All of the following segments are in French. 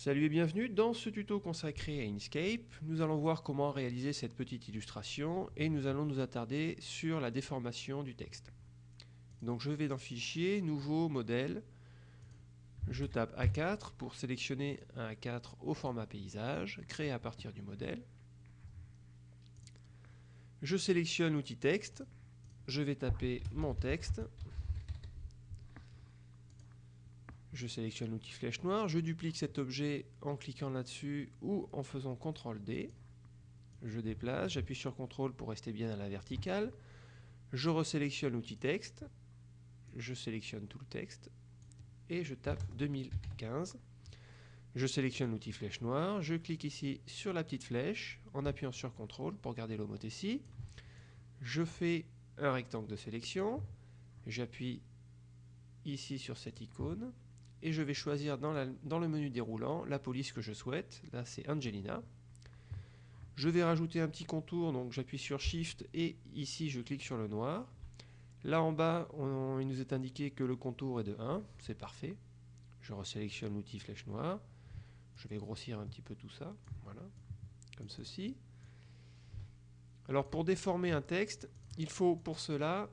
Salut et bienvenue dans ce tuto consacré à Inkscape. Nous allons voir comment réaliser cette petite illustration et nous allons nous attarder sur la déformation du texte. Donc je vais dans Fichier, Nouveau, Modèle. Je tape A4 pour sélectionner un A4 au format paysage, créé à partir du modèle. Je sélectionne Outil texte. Je vais taper mon texte je sélectionne l'outil flèche noire, je duplique cet objet en cliquant là-dessus ou en faisant CTRL D. Je déplace, j'appuie sur CTRL pour rester bien à la verticale. Je resélectionne l'outil texte, je sélectionne tout le texte et je tape 2015. Je sélectionne l'outil flèche noire, je clique ici sur la petite flèche en appuyant sur CTRL pour garder l'homothétie. Je fais un rectangle de sélection, j'appuie ici sur cette icône et je vais choisir dans, le menu déroulant la police que je souhaite. Là, c'est Angelina. Je vais rajouter un petit contour, donc j'appuie sur Shift et ici je clique sur le noir. Là en bas, il nous est indiqué que le contour est de 1, c'est parfait. Je resélectionne l'outil flèche noire. Je vais grossir un petit peu tout ça, voilà, comme ceci. Alors pour déformer un texte, il faut pour cela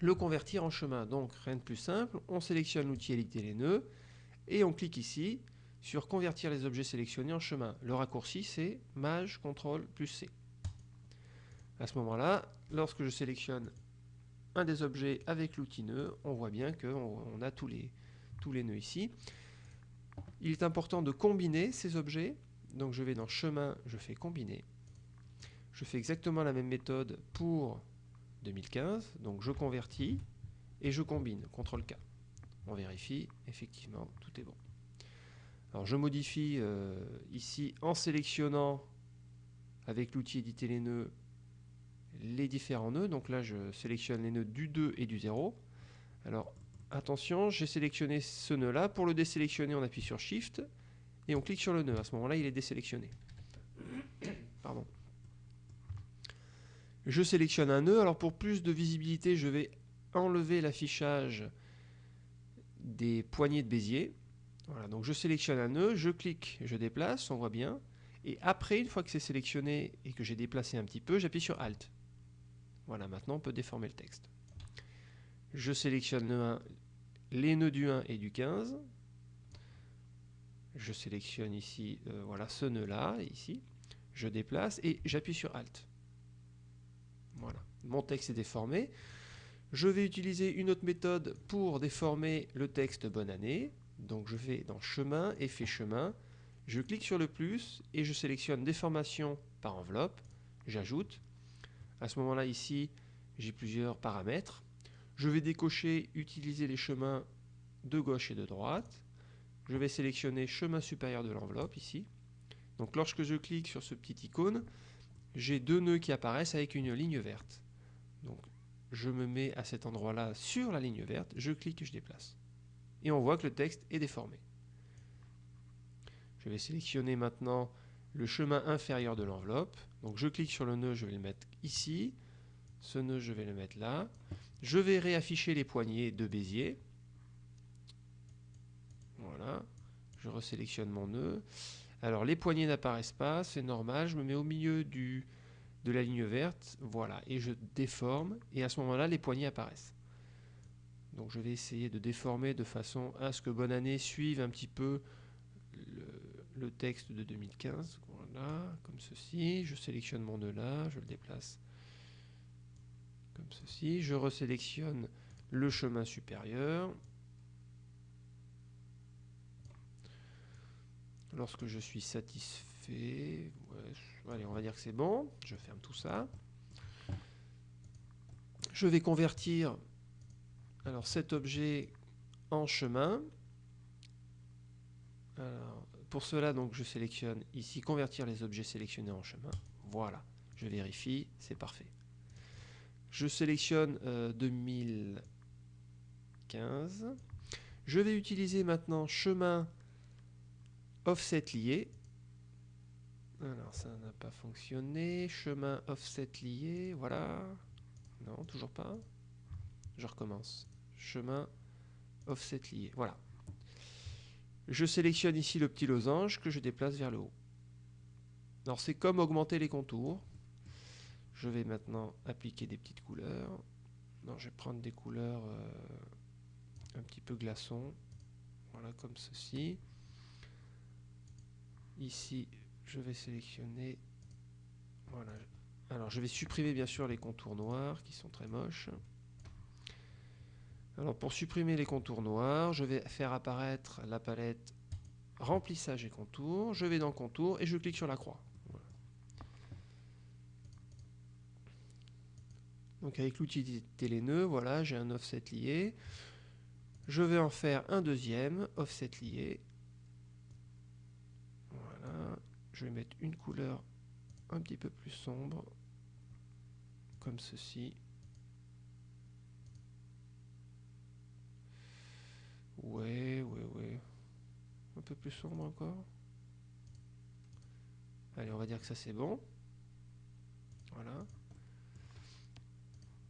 le convertir en chemin. Donc rien de plus simple, on sélectionne l'outil éditer les nœuds et on clique ici sur convertir les objets sélectionnés en chemin. Le raccourci c'est Maj CTRL plus C. À ce moment-là, lorsque je sélectionne un des objets avec l'outil nœud, on voit bien qu'on a tous les, tous les nœuds ici. Il est important de combiner ces objets. Donc je vais dans chemin, je fais combiner. Je fais exactement la même méthode pour 2015. Donc je convertis et je combine, CTRL K. On vérifie, effectivement, tout est bon. Alors je modifie euh, ici en sélectionnant avec l'outil éditer les nœuds les différents nœuds. Donc là je sélectionne les nœuds du 2 et du 0. Alors attention, j'ai sélectionné ce nœud là. Pour le désélectionner, on appuie sur Shift et on clique sur le nœud. À ce moment-là, il est désélectionné. Pardon. Je sélectionne un nœud. Alors pour plus de visibilité, je vais enlever l'affichage des poignées de Bézier. Voilà, donc je sélectionne un nœud, je clique, je déplace, on voit bien. Et après, une fois que c'est sélectionné et que j'ai déplacé un petit peu, j'appuie sur Alt. Voilà, maintenant on peut déformer le texte. Je sélectionne les nœuds du 1 et du 15. Je sélectionne ici, euh, voilà, ce nœud-là, ici. Je déplace et j'appuie sur Alt. Voilà, mon texte est déformé. Je vais utiliser une autre méthode pour déformer le texte bonne année. Donc je vais dans chemin, effet chemin, je clique sur le plus et je sélectionne déformation par enveloppe, j'ajoute. À ce moment-là ici, j'ai plusieurs paramètres. Je vais décocher utiliser les chemins de gauche et de droite. Je vais sélectionner chemin supérieur de l'enveloppe ici. Donc lorsque je clique sur ce petit icône, j'ai deux nœuds qui apparaissent avec une ligne verte. Donc je me mets à cet endroit-là sur la ligne verte, je clique et je déplace. Et on voit que le texte est déformé. Je vais sélectionner maintenant le chemin inférieur de l'enveloppe. Donc je clique sur le nœud, je vais le mettre ici. Ce nœud, je vais le mettre là. Je vais réafficher les poignées de Bézier. Voilà. Je resélectionne mon nœud. Alors les poignées n'apparaissent pas, c'est normal, je me mets au milieu du, de la ligne verte, voilà, et je déforme, et à ce moment-là, les poignées apparaissent. Donc je vais essayer de déformer de façon à ce que Bonne Année suive un petit peu le, texte de 2015. Voilà, comme ceci. Je sélectionne mon nœud là, je le déplace comme ceci. Je resélectionne le chemin supérieur. Lorsque je suis satisfait, allez, on va dire que c'est bon. Je ferme tout ça. Je vais convertir alors cet objet en chemin. pour cela, donc, je sélectionne ici convertir les objets sélectionnés en chemin. Voilà, je vérifie, c'est parfait. Je sélectionne 2015. Euh, je vais utiliser maintenant chemin offset lié. Alors ça n'a pas fonctionné. Chemin offset lié, voilà. Non, toujours pas. Je recommence. Chemin offset lié, voilà. Je sélectionne ici le petit losange que je déplace vers le haut. Alors c'est comme augmenter les contours. Je vais maintenant appliquer des petites couleurs. Non, je vais prendre des couleurs euh, un petit peu glaçons. Voilà, comme ceci. Ici, je vais sélectionner. Voilà. Alors, je vais supprimer bien sûr les contours noirs qui sont très moches. Alors, pour supprimer les contours noirs, je vais faire apparaître la palette remplissage et contours. Je vais dans contour et je clique sur la croix. Donc avec l'outil nœuds, voilà, j'ai un offset lié. Je vais en faire un deuxième, offset lié. Voilà. Je vais mettre une couleur un petit peu plus sombre, comme ceci. Ouais, ouais, ouais. Un peu plus sombre encore. Allez, on va dire que ça c'est bon. Voilà.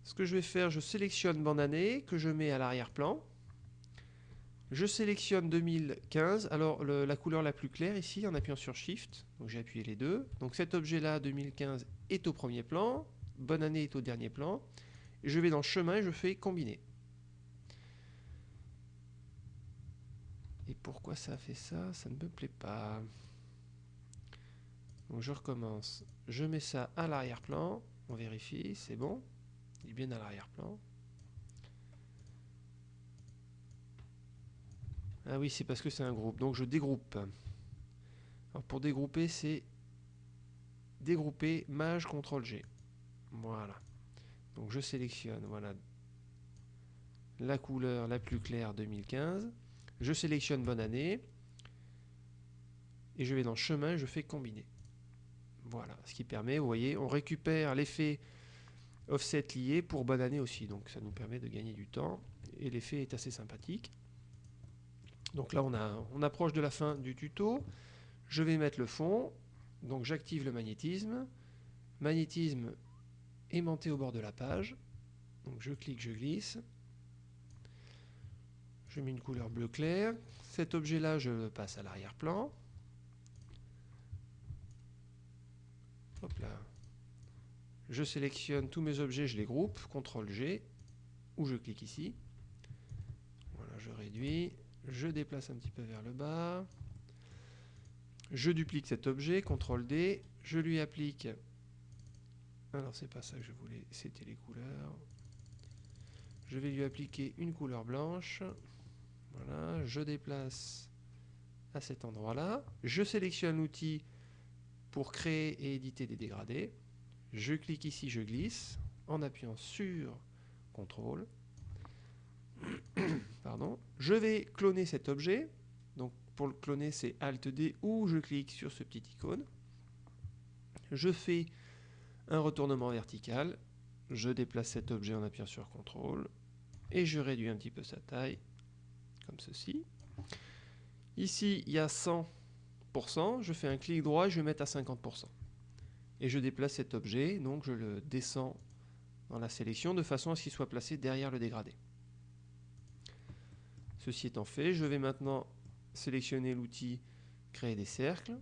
Ce que je vais faire, je sélectionne bande année que je mets à l'arrière-plan. Je sélectionne 2015. Alors la couleur la plus claire ici en appuyant sur Shift. Donc j'ai appuyé les deux. Donc cet objet-là 2015 est au premier plan. Bonne année est au dernier plan. je vais dans chemin et je fais combiner. Et pourquoi ça fait ça? Ça ne me plaît pas. Donc je recommence. Je mets ça à l'arrière-plan. On vérifie, c'est bon. Il est bien à l'arrière-plan. Ah oui, c'est parce que c'est un groupe. Donc je dégroupe. Alors pour dégrouper, c'est dégrouper Maj CTRL G. Voilà. Donc je sélectionne voilà la couleur la plus claire 2015. Je sélectionne bonne année. Et je vais dans chemin, je fais combiner. Voilà, ce qui permet, vous voyez, on récupère l'effet offset lié pour bonne année aussi. Donc ça nous permet de gagner du temps. Et l'effet est assez sympathique. Donc là, on, approche de la fin du tuto. Je vais mettre le fond. Donc j'active le magnétisme. Magnétisme aimanté au bord de la page. Donc je clique, je glisse. Je mets une couleur bleu clair. Cet objet-là, je le passe à l'arrière-plan. Hop là. Je sélectionne tous mes objets, je les groupe, CTRL G, ou je clique ici. Voilà, je réduis, je déplace un petit peu vers le bas. Je duplique cet objet, CTRL D, je lui applique. Alors c'est pas ça que je voulais, c'était les couleurs. Je vais lui appliquer une couleur blanche. Voilà, je déplace à cet endroit-là. Je sélectionne l'outil pour créer et éditer des dégradés. Je clique ici, je glisse en appuyant sur CTRL. Pardon. Je vais cloner cet objet. Donc pour le cloner, c'est Alt D ou je clique sur ce petit icône. Je fais un retournement vertical. Je déplace cet objet en appuyant sur CTRL et je réduis un petit peu sa taille comme ceci. Ici, il y a 100%. Je fais un clic droit et je vais mettre à 50% et je déplace cet objet, donc je le descends dans la sélection de façon à ce qu'il soit placé derrière le dégradé. Ceci étant fait, je vais maintenant sélectionner l'outil créer des cercles.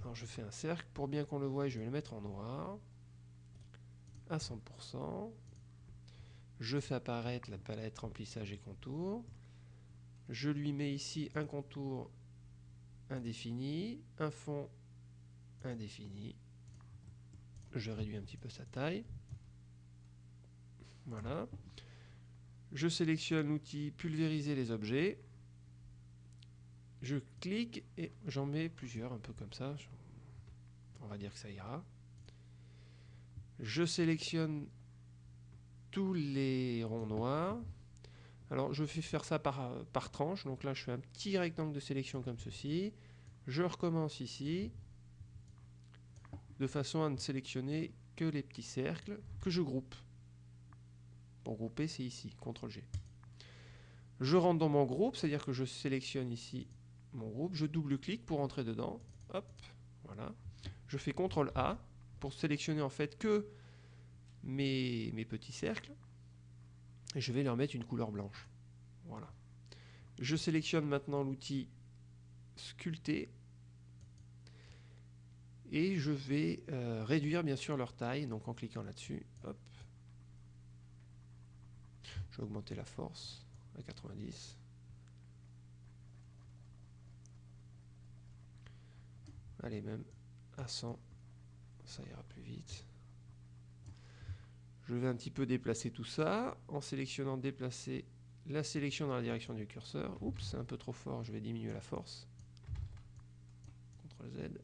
Alors je fais un cercle, pour bien qu'on le voie, je vais le mettre en noir à 100%. Je fais apparaître la palette remplissage et contour. Je lui mets ici un contour indéfini, un fond indéfini. Je réduis un petit peu sa taille. Voilà. Je sélectionne l'outil pulvériser les objets. Je clique et j'en mets plusieurs, un peu comme ça. On va dire que ça ira. Je sélectionne tous les ronds noirs. Alors je fais faire ça par, par tranche. Donc là je fais un petit rectangle de sélection comme ceci. Je recommence ici de façon à ne sélectionner que les petits cercles que je groupe. Pour grouper, c'est ici, CTRL G. Je rentre dans mon groupe, c'est-à-dire que je sélectionne ici mon groupe, je double-clique pour entrer dedans, hop, voilà. Je fais CTRL A pour sélectionner en fait que mes, petits cercles, et je vais leur mettre une couleur blanche. Voilà. Je sélectionne maintenant l'outil sculpter et je vais euh, réduire bien sûr leur taille, donc en cliquant là-dessus. Je vais augmenter la force à 90. Allez, même à 100, ça ira plus vite. Je vais un petit peu déplacer tout ça en sélectionnant déplacer la sélection dans la direction du curseur. Oups, c'est un peu trop fort, je vais diminuer la force. CTRL Z.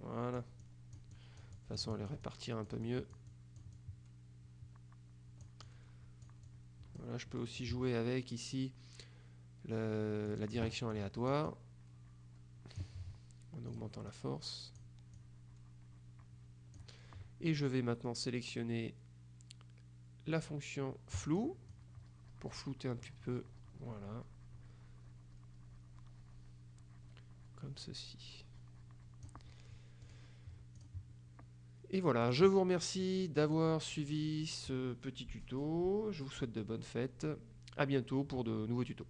Voilà. De toute façon, elle les répartir un peu mieux. Je peux aussi jouer avec ici la direction aléatoire en augmentant la force. Et je vais maintenant sélectionner la fonction flou pour flouter un petit peu. Voilà. Comme ceci. Et voilà, je vous remercie d'avoir suivi ce petit tuto. Je vous souhaite de bonnes fêtes. A bientôt pour de nouveaux tutos.